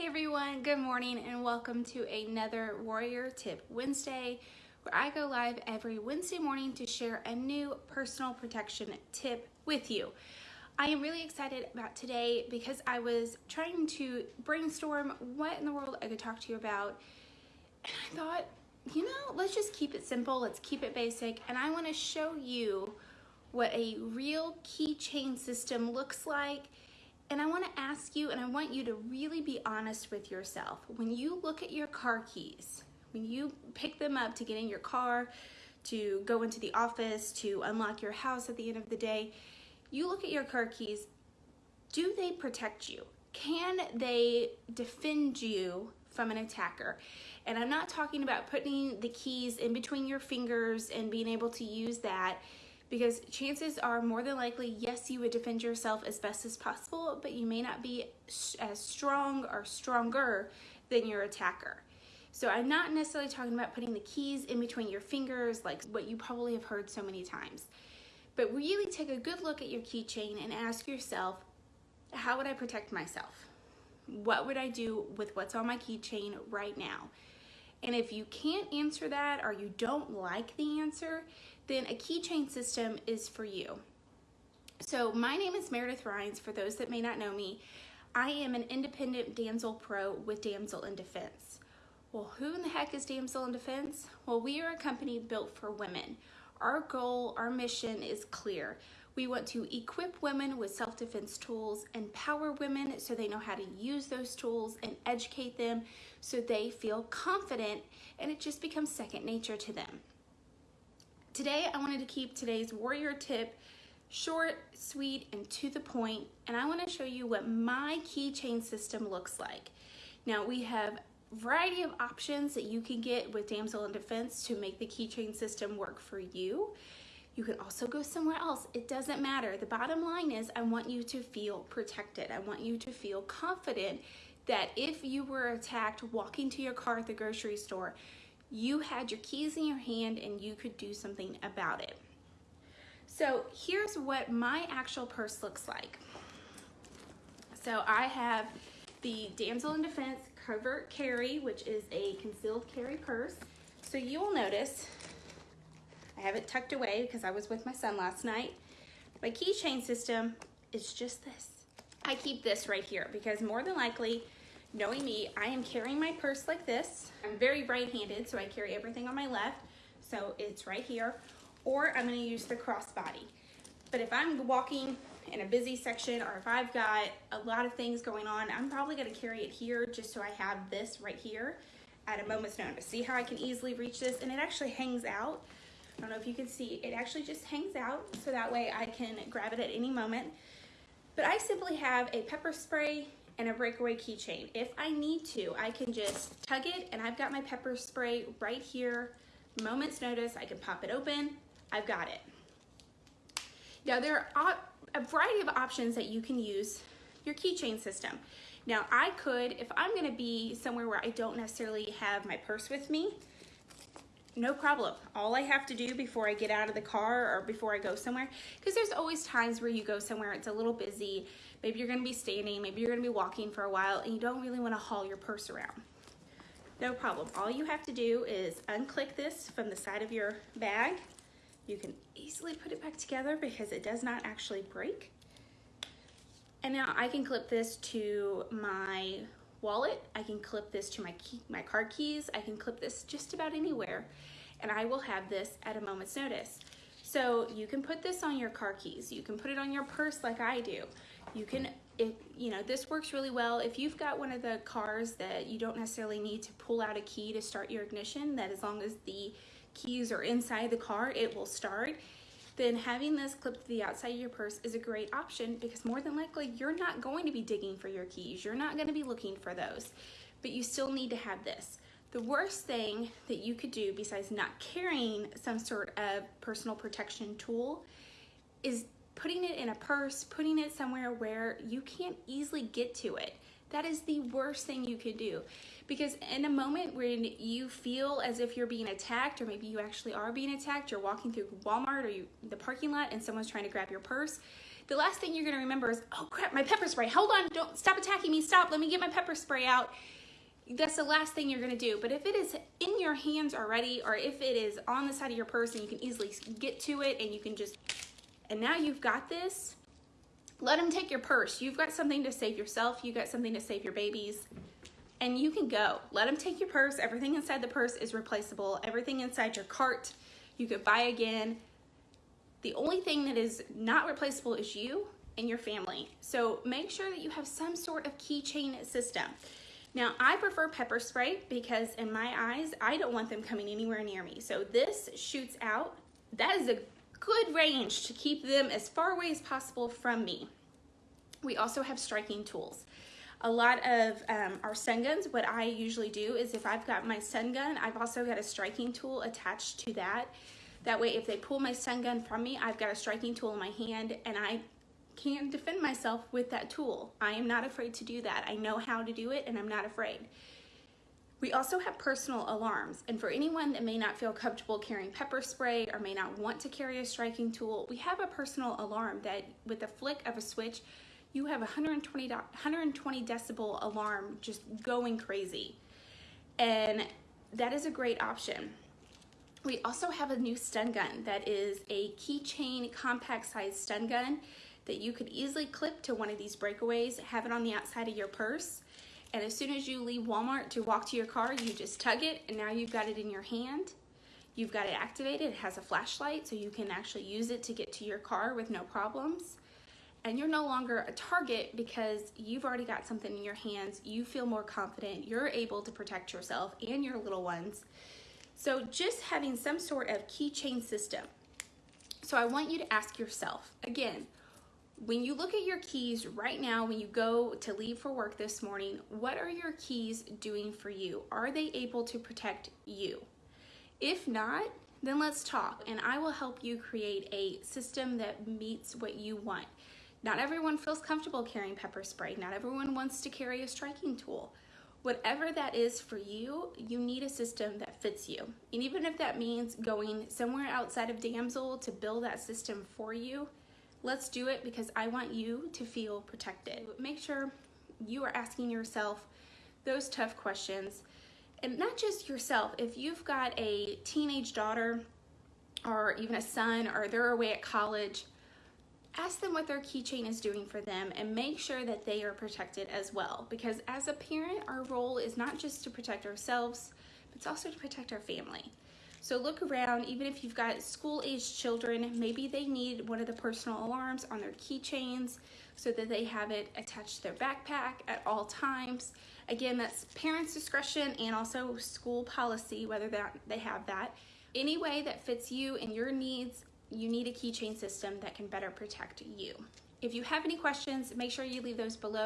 Hey everyone, good morning and welcome to another Warrior Tip Wednesday where I go live every Wednesday morning to share a new personal protection tip with you. I am really excited about today because I was trying to brainstorm what in the world I could talk to you about and I thought, you know, let's just keep it simple, let's keep it basic and I want to show you what a real keychain system looks like and I want to ask you, and I want you to really be honest with yourself. When you look at your car keys, when you pick them up to get in your car, to go into the office, to unlock your house at the end of the day, you look at your car keys, do they protect you? Can they defend you from an attacker? And I'm not talking about putting the keys in between your fingers and being able to use that because chances are more than likely, yes, you would defend yourself as best as possible, but you may not be as strong or stronger than your attacker. So I'm not necessarily talking about putting the keys in between your fingers, like what you probably have heard so many times. But really take a good look at your keychain and ask yourself, how would I protect myself? What would I do with what's on my keychain right now? And if you can't answer that or you don't like the answer, then a keychain system is for you. So my name is Meredith Rhines, for those that may not know me. I am an independent Damsel Pro with Damsel in Defense. Well, who in the heck is Damsel in Defense? Well, we are a company built for women. Our goal, our mission is clear. We want to equip women with self-defense tools, empower women so they know how to use those tools, and educate them so they feel confident and it just becomes second nature to them. Today, I wanted to keep today's warrior tip short, sweet, and to the point, and I wanna show you what my keychain system looks like. Now, we have a variety of options that you can get with Damsel in Defense to make the keychain system work for you. You can also go somewhere else. It doesn't matter. The bottom line is I want you to feel protected. I want you to feel confident that if you were attacked walking to your car at the grocery store, you had your keys in your hand and you could do something about it. So here's what my actual purse looks like. So I have the Damsel in Defense Covert Carry, which is a concealed carry purse. So you will notice I have it tucked away because I was with my son last night. My keychain system is just this. I keep this right here because more than likely Knowing me, I am carrying my purse like this. I'm very right-handed, so I carry everything on my left. So it's right here. Or I'm gonna use the crossbody. But if I'm walking in a busy section or if I've got a lot of things going on, I'm probably gonna carry it here just so I have this right here at a moment's notice. See how I can easily reach this? And it actually hangs out. I don't know if you can see, it actually just hangs out so that way I can grab it at any moment. But I simply have a pepper spray and a breakaway keychain. If I need to, I can just tug it and I've got my pepper spray right here. Moment's notice, I can pop it open, I've got it. Now there are a variety of options that you can use your keychain system. Now I could, if I'm gonna be somewhere where I don't necessarily have my purse with me, no problem. All I have to do before I get out of the car or before I go somewhere, because there's always times where you go somewhere, it's a little busy, maybe you're gonna be standing, maybe you're gonna be walking for a while, and you don't really wanna haul your purse around. No problem. All you have to do is unclick this from the side of your bag. You can easily put it back together because it does not actually break. And now I can clip this to my wallet. I can clip this to my, key, my card keys. I can clip this just about anywhere and I will have this at a moment's notice. So you can put this on your car keys. You can put it on your purse like I do. You can, if, you know, this works really well. If you've got one of the cars that you don't necessarily need to pull out a key to start your ignition, that as long as the keys are inside the car, it will start then having this clipped to the outside of your purse is a great option because more than likely you're not going to be digging for your keys. You're not going to be looking for those, but you still need to have this. The worst thing that you could do besides not carrying some sort of personal protection tool is putting it in a purse, putting it somewhere where you can't easily get to it. That is the worst thing you could do. Because in a moment when you feel as if you're being attacked, or maybe you actually are being attacked, you're walking through Walmart or you, the parking lot and someone's trying to grab your purse, the last thing you're gonna remember is, oh crap, my pepper spray. Hold on, don't stop attacking me. Stop, let me get my pepper spray out. That's the last thing you're gonna do. But if it is in your hands already, or if it is on the side of your purse and you can easily get to it and you can just, and now you've got this, let them take your purse. You've got something to save yourself. You've got something to save your babies and you can go. Let them take your purse. Everything inside the purse is replaceable. Everything inside your cart, you could buy again. The only thing that is not replaceable is you and your family. So make sure that you have some sort of keychain system. Now, I prefer pepper spray because in my eyes, I don't want them coming anywhere near me. So this shoots out. That is a good range to keep them as far away as possible from me. We also have striking tools. A lot of um, our stun guns, what I usually do is if I've got my stun gun, I've also got a striking tool attached to that. That way, if they pull my stun gun from me, I've got a striking tool in my hand and I can defend myself with that tool. I am not afraid to do that. I know how to do it and I'm not afraid. We also have personal alarms, and for anyone that may not feel comfortable carrying pepper spray or may not want to carry a striking tool, we have a personal alarm that with a flick of a switch, you have a 120, 120 decibel alarm just going crazy. And that is a great option. We also have a new stun gun that is a keychain compact size stun gun that you could easily clip to one of these breakaways, have it on the outside of your purse, and as soon as you leave Walmart to walk to your car, you just tug it and now you've got it in your hand. You've got it activated, it has a flashlight so you can actually use it to get to your car with no problems and you're no longer a target because you've already got something in your hands. You feel more confident. You're able to protect yourself and your little ones. So just having some sort of keychain system. So I want you to ask yourself, again, when you look at your keys right now, when you go to leave for work this morning, what are your keys doing for you? Are they able to protect you? If not, then let's talk and I will help you create a system that meets what you want. Not everyone feels comfortable carrying pepper spray. Not everyone wants to carry a striking tool. Whatever that is for you, you need a system that fits you. And even if that means going somewhere outside of Damsel to build that system for you, let's do it because I want you to feel protected. Make sure you are asking yourself those tough questions. And not just yourself, if you've got a teenage daughter or even a son or they're away at college, ask them what their keychain is doing for them and make sure that they are protected as well. Because as a parent, our role is not just to protect ourselves, but it's also to protect our family. So look around, even if you've got school-aged children, maybe they need one of the personal alarms on their keychains so that they have it attached to their backpack at all times. Again, that's parents' discretion and also school policy, whether that they have that. Any way that fits you and your needs you need a keychain system that can better protect you. If you have any questions, make sure you leave those below.